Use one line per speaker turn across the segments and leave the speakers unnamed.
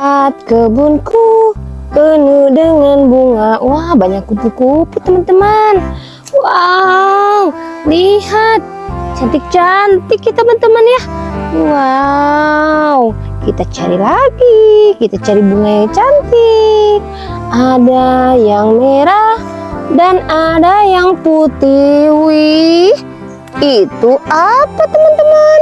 Lihat kebunku penuh dengan bunga. Wah, banyak kupu-kupu teman-teman. Wow, lihat. Cantik-cantik ya teman-teman ya. Wow, kita cari lagi. Kita cari bunga yang cantik. Ada yang merah dan ada yang putih. Wih, itu apa teman-teman?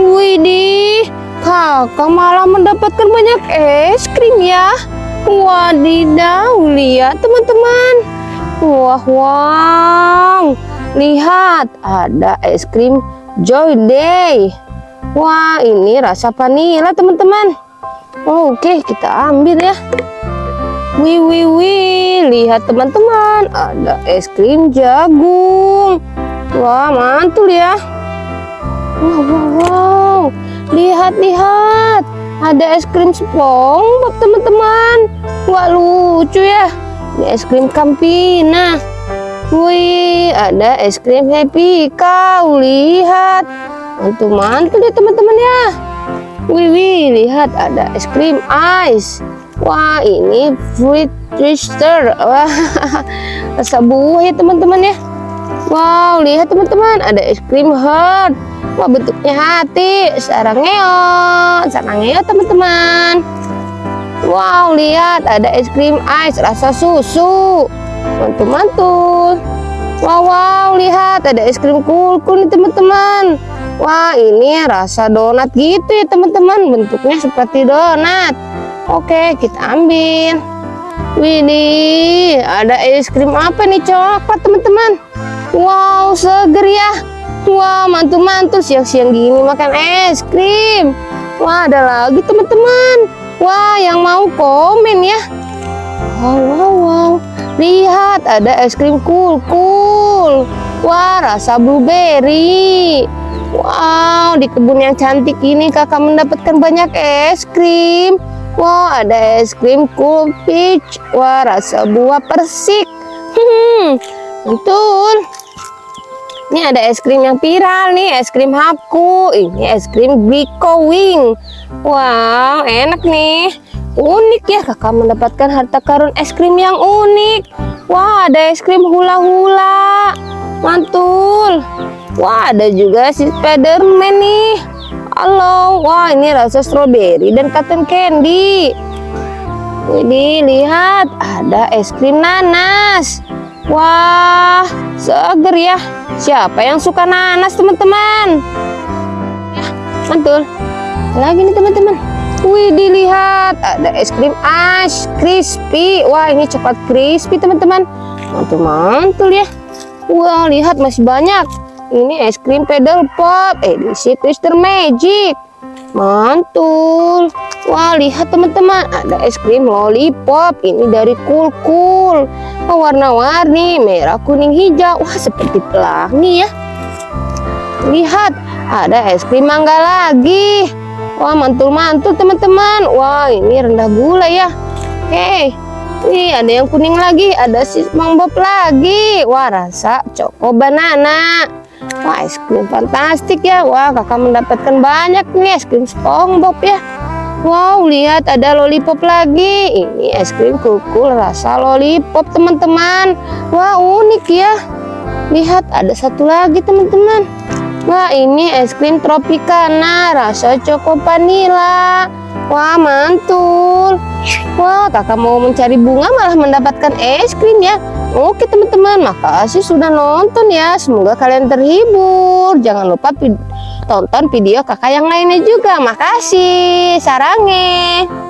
Widih, kakak malah mendapatkan banyak es krim ya. Wadidaw, lihat teman-teman. Wah, wow. Lihat, ada es krim Joy Day. Wah, ini rasa vanila teman-teman. Oke, kita ambil ya. Wih, wih, wih. Lihat teman-teman, ada es krim jagung. Wah, mantul ya. Wow, wow, wow. Lihat, lihat. Ada es krim SpongeBob, teman-teman. Wah, lucu ya. Ini es krim Campina. Wih, ada es krim Happy Cow. Lihat. Mantul-mantul ya, teman-teman ya. Wih, wih, lihat ada es krim ice. Wah, ini fruit twister. Wah, rasa buah ya, teman-teman ya. Wow, lihat teman-teman, ada es krim heart. Wah, bentuknya hati. Sarangeo, sarangeo teman-teman. Wow, lihat ada es krim ice rasa susu. Mantul-mantul. Wow, wow, lihat ada es krim kulkul nih teman-teman. Wah, ini rasa donat gitu ya teman-teman. Bentuknya seperti donat. Oke, kita ambil. Widih, ada es krim apa nih coklat teman-teman? Wow, seger ya. Wah, mantul-mantul siang-siang gini makan es krim. Wah, ada lagi teman-teman. Wah, yang mau komen ya. Wow, wow, wow. Lihat, ada es krim cool-cool. Wah, rasa blueberry. Wow, di kebun yang cantik ini kakak mendapatkan banyak es krim. Wah, ada es krim cool peach. Wah, rasa buah persik. Hmm, betul. Ini ada es krim yang viral nih, es krim hapku. Ini es krim Glico Wing. Wow, enak nih. Unik ya, kakak mendapatkan harta karun es krim yang unik. Wah, ada es krim hula-hula. Mantul. Wah, ada juga si Spiderman nih. Halo, wah ini rasa strawberry dan cotton candy. Ini lihat, ada es krim nanas. Wah, seger ya. Siapa yang suka nanas, teman-teman? Ya, mantul. Lagi nih, teman-teman. Wih, dilihat ada es krim ice crispy. Wah, ini coklat crispy, teman-teman. Mantul-mantul ya. Wah, lihat masih banyak. Ini es krim pedal pop edisi Twister Magic. Mantul. Wah, lihat teman-teman, ada es krim lollipop. Ini dari Cool Cool. Oh, warna-warni, merah, kuning, hijau. Wah, seperti pelangi ya. Lihat, ada es krim mangga lagi. Wah, mantul-mantul teman-teman. Wah, ini rendah gula ya. Oke. Nih, ada yang kuning lagi, ada si Bob lagi. Wah, rasa coko banana. Wah es krim fantastik ya Wah kakak mendapatkan banyak nih es krim SpongeBob ya Wow lihat ada lollipop lagi. Ini es krim kuku rasa lollipop teman-teman. Wah unik ya. Lihat ada satu lagi teman-teman. Wah ini es krim tropicana rasa coko vanilla. Wah mantul. Wah kakak mau mencari bunga malah mendapatkan es krim ya. Oke teman-teman, makasih sudah nonton ya. Semoga kalian terhibur. Jangan lupa tonton video kakak yang lainnya juga. Makasih. Sarange.